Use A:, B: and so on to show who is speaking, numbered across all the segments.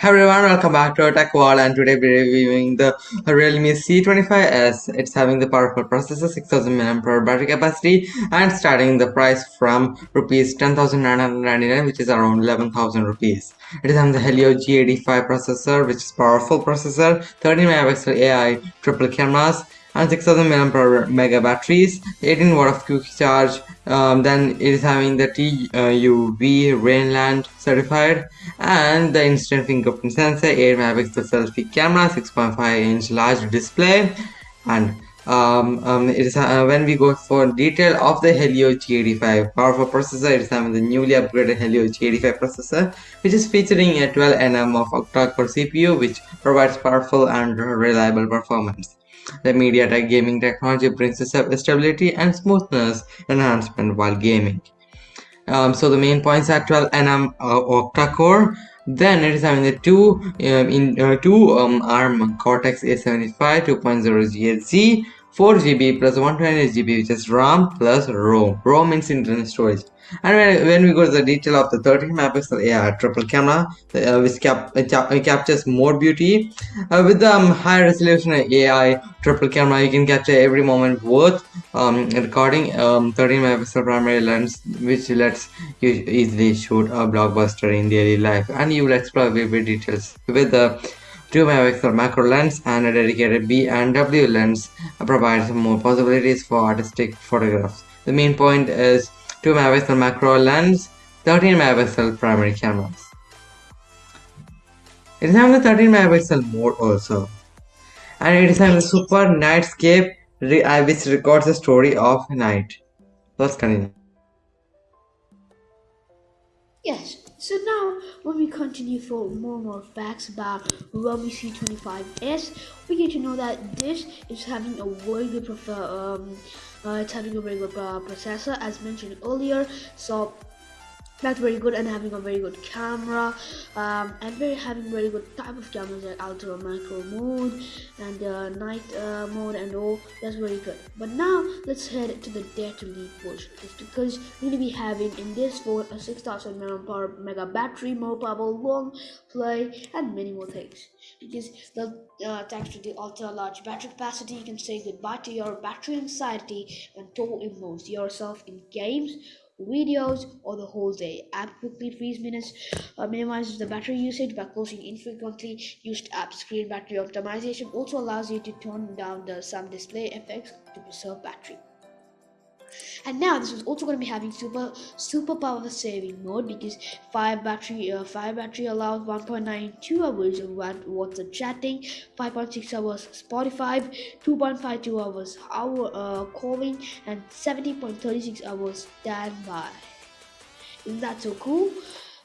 A: Hi everyone, welcome back to Tech Wall and today we're reviewing the Realme C25s. It's having the powerful processor, 6000 mAh battery capacity and starting the price from rupees 10,999 which is around 11,000 rupees. It is having the Helio G85 processor which is powerful processor, 13 megapixel AI triple cameras and 6000 mAh mega batteries 18 watt of quick charge um, then it is having the TUV Rheinland certified and the instant fingerprint sensor 8 megapixel selfie camera 6.5 inch large display and um, um, it is uh, when we go for detail of the Helio G85 powerful processor it is having the newly upgraded Helio G85 processor which is featuring a 12 nm of octa-core CPU which provides powerful and reliable performance the MediaTek gaming technology brings stability and smoothness enhancement while gaming. Um, so the main points are 12 nm uh, octa-core then it is having the two um, in uh, two um, ARM Cortex A75 2.0 GHz 4 GB plus 128 GB which is RAM plus ROM. ROM means internal storage. And when, when we go to the detail of the 13 megapixel AI triple camera, uh, which cap, uh, uh, captures more beauty, uh, with the um, high resolution AI triple camera, you can capture every moment worth um, recording. Um, 13 megapixel primary lens, which lets you easily shoot a blockbuster in daily life, and you will explore vivid details with the 2 megapixel macro lens and a dedicated B and W lens provides more possibilities for artistic photographs. The main point is 2 megapixel macro lens, 13 megapixel primary cameras. It is having the 13 megapixel mode also. And it is having the super nightscape uh, which records the story of night. Let's continue.
B: Yes, so now when we continue for more and more facts about Realme C25s, we get to know that this is having a very good um, uh, it's having a very good uh, processor as mentioned earlier. So that's very good and having a very good camera um, and very having very good type of cameras like ultra macro mode and uh, night uh, mode and all. That's very good. But now let's head to the dare to lead portion because we're going to be having in this phone a 6000 mAh mega battery more powerful long play and many more things. Because the uh, thanks to the ultra large battery capacity you can say goodbye to your battery anxiety and total immerse yourself in games videos or the whole day. App quickly frees minutes, uh, minimizes the battery usage by closing infrequently used apps. Screen battery optimization also allows you to tone down the some display effects to preserve battery and now this is also going to be having super super power saving mode because 5 battery uh, 5 battery allows 1.92 hours of WhatsApp chatting 5.6 hours Spotify 2.52 hours hour uh, calling and 70.36 hours standby. Isn't that so cool?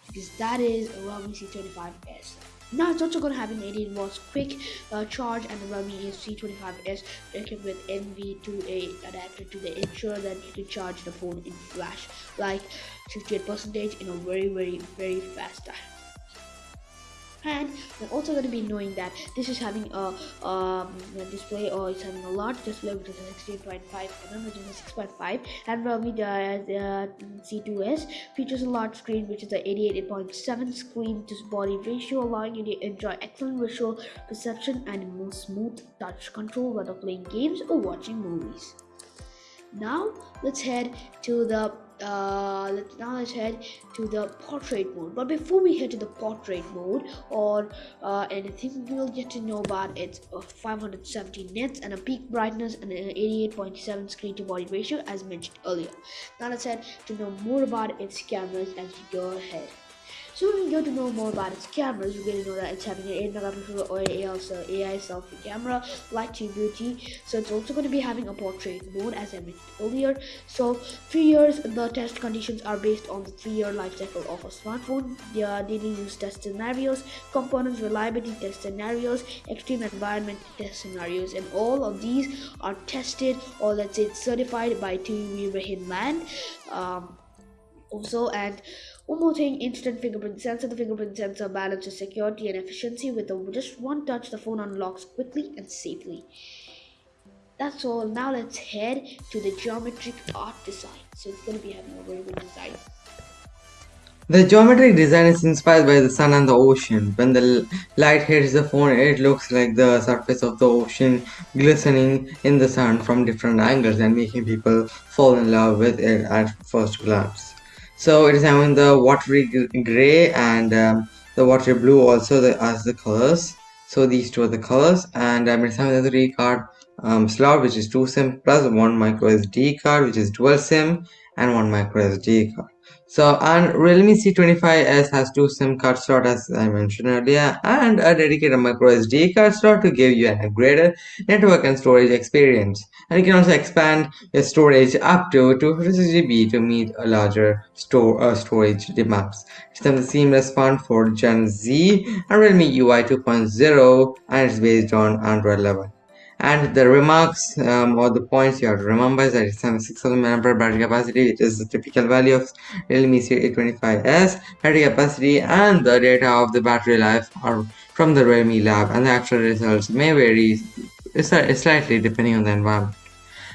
B: Because that is a Realme C25s now it's also going to have an 18 watts quick uh, charge and the Realme C25s equipped with NV2A adapter to ensure that you can charge the phone in flash like 68% in a very very very fast time and we're also going to be knowing that this is having a, um, a display or it's having a large display which is a 16.5 mm which is a 6.5 and Realme the, the C2s features a large screen which is a 88.7 screen to body ratio allowing you to enjoy excellent visual perception and more smooth touch control whether playing games or watching movies. Now let's head to the uh, let's now let's head to the portrait mode. But before we head to the portrait mode or uh, anything we'll get to know about its uh, 570 nits and a peak brightness and an 88.7 screen to body ratio as mentioned earlier. Now let's head to know more about its cameras as we go ahead so we go to know more about its cameras, we're going to know that it's having an 8 megapixel or AI selfie camera, light to beauty. So it's also going to be having a portrait mode as I mentioned earlier. So three years, the test conditions are based on the three-year life cycle of a smartphone. They are daily use test scenarios, components reliability test scenarios, extreme environment test scenarios, and all of these are tested or let's say certified by TUV Rheinland. Um, also and one more thing, instant fingerprint sensor. The fingerprint sensor balances security and efficiency with a, just one touch the phone unlocks quickly and safely. That's all. Now let's head to the geometric art design. So it's going to be having a very good design.
A: The geometric design is inspired by the sun and the ocean. When the light hits the phone, it looks like the surface of the ocean glistening in the sun from different angles and making people fall in love with it at first glance. So it is having the watery gray and um, the watery blue also the, as the colors. So these two are the colors and um, it's having the three card um, slot which is 2 SIM plus 1 micro SD card which is dual SIM and 1 micro SD card. So and Realme C25s has two SIM card slot as I mentioned earlier and a dedicated micro SD card slot to give you an upgraded network and storage experience. And you can also expand your storage up to 256 GB to meet a larger store uh, storage demands. It's the seamless font for Gen Z and Realme UI 2.0 and it's based on Android 11 and the remarks um, or the points you have to remember is that it's having 6000 mAh battery capacity which is the typical value of Realme C825s battery capacity and the data of the battery life are from the Realme lab and the actual results may vary slightly depending on the environment.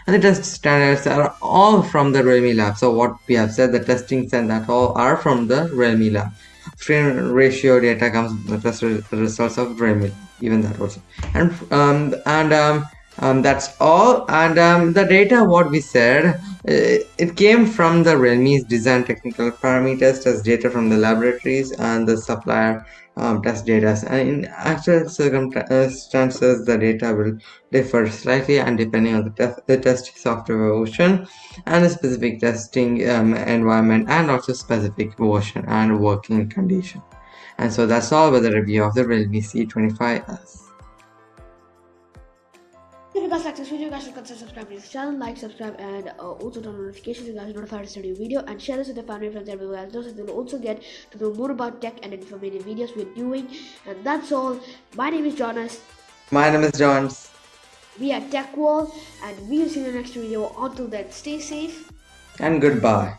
A: And the test standards are all from the Realme lab. So what we have said the testings and that all are from the Realme lab frame ratio data comes test results of Realme even that also. And um, and um, um, that's all. And um, the data what we said uh, it came from the Realme's design technical parameters test data from the laboratories and the supplier um, test data and in actual circumstances the data will differ slightly and depending on the, test, the test software version and the specific testing um, environment and also specific version and working condition and so that's all with the review of the Realme C25s.
B: If you guys like this video, guys, consider subscribing to this channel, like, subscribe, and uh, also turn on notifications so you guys notified to new video and share this with your family friends and everyone else. Those will also get to know more about tech and informative videos we're doing. And that's all. My name is Jonas.
A: My name is Johns.
B: We are Tech Wall, and we will see you in the next video. Until then, stay safe
A: and goodbye.